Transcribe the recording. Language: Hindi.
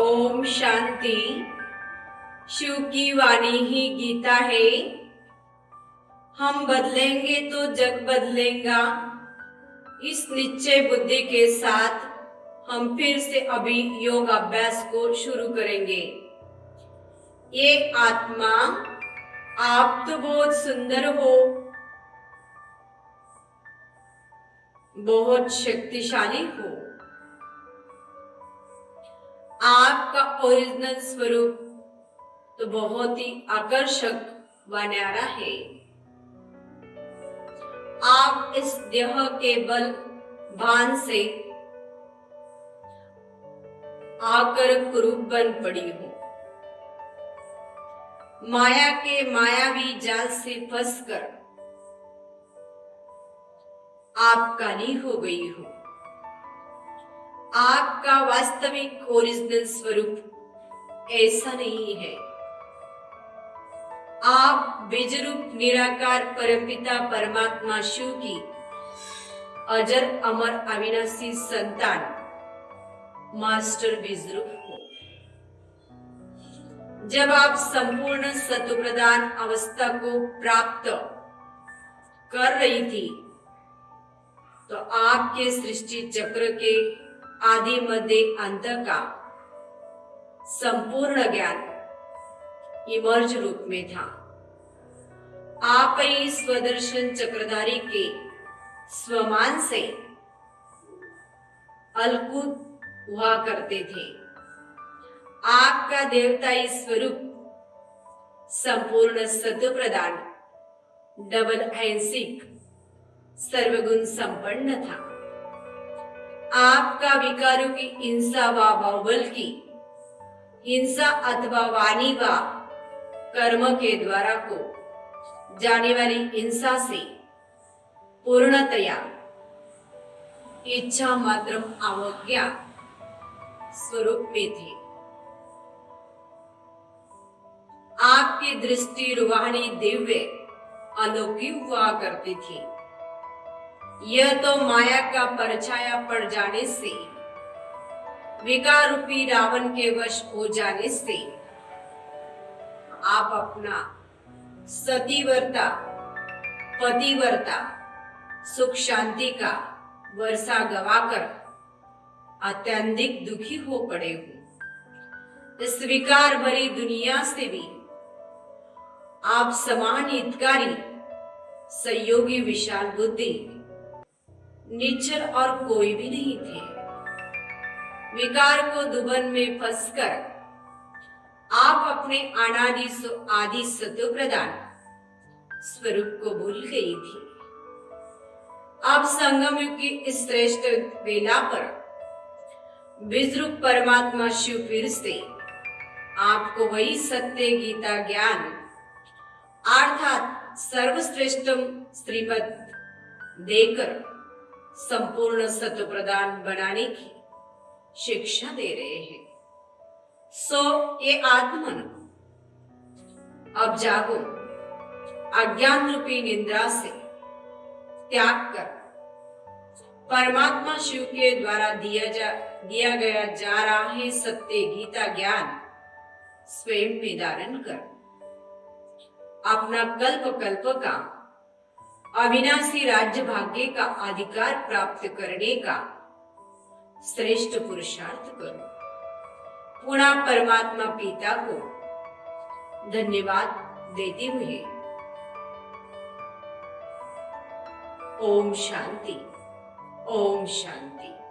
ओम शांति। शिव की वाणी ही गीता है। हम बदलेंगे तो जग बदलेगा। इस निश्चय बुद्धि के साथ हम फिर से अभी योग अभ्यास को शुरू करेंगे। ये आत्मा आप तो बहुत सुंदर हो। बहुत शक्तिशाली हो। आपका ओरिजिनल स्वरूप तो बहुत ही आकर्षक व न्यारा है। आप इस देह के बल, भान से आकर कुरूप बन पड़ी हो। माया के मायावी जाल से फंसकर आप काली हो गई हो। आपका वास्तविक ओरिजिनल स्वरूप ऐसा नहीं है। आप बीजरूप निराकार परमपिता परमात्मा शिव की अजर अमर अविनाशी संतान, मास्टर बीजरूप हो। जब आप संपूर्ण सत्व प्रदान अवस्था को प्राप्त कर रही थी तो आपके सृष्टि चक्र के आदि मध्य अंत का संपूर्ण ज्ञान. इमर्ज रूप में था. आप ही स्वदर्शन चक्रधारी के स्वमान से अलकुत हुआ करते थे. आपका देवताई स्वरूप संपूर्ण सत्व प्रदान डबल ऐसिक सर्वगुण संपन्न था. आपका विकारों की हिंसा व बाहुबल की, हिंसा अथवा वाणी व कर्म के द्वारा को जाने वाली हिंसा से पूर्णतया इच्छा मात्र अवज्ञा स्वरूप में थे आपकी दृष्टि रूहानी दिव्य अनोखी हुआ करती थी। यह तो माया का परछाया पड़ जाने से विकार रूपी रावण के वश हो जाने से, आप अपना सतीवर्ता, पतिवर्ता, सुख शांति का वर्षा गवाकर अत्यंतिक दुखी हो पड़े हो। इस विकार भरी दुनिया से भी आप समान हितकारी, सहयोगी, विशाल बुद्धि निचर और कोई भी नहीं थे। विकार को दुबन में फंसकर आप अपने अनादि आदि सत्व प्रदान स्वरूप को भूल गई थी। अब संगम युग की श्रेष्ठ वेला पर विद्रुप परमात्मा शिव फिर से आपको वही सत्य गीता ज्ञान अर्थात सर्वश्रेष्ठम श्रीमद देकर संपूर्ण सत्व प्रदान बनाने की शिक्षा दे रहे हैं। सो, ये आत्मन। अब जागो। अज्ञान रूपी निंद्रा से त्याग कर। परमात्मा शिव के द्वारा दिया जा, दिया गया जा रहा है सत्य गीता ज्ञान। स्वयं में धारण कर। अपना कल्प कल्प का अविनाशी राज्य भाग्य का अधिकार प्राप्त करने का श्रेष्ठ पुरुषार्थ करो। पुनः परमात्मा पिता को धन्यवाद देते हुए ओम शांति ओम शांति।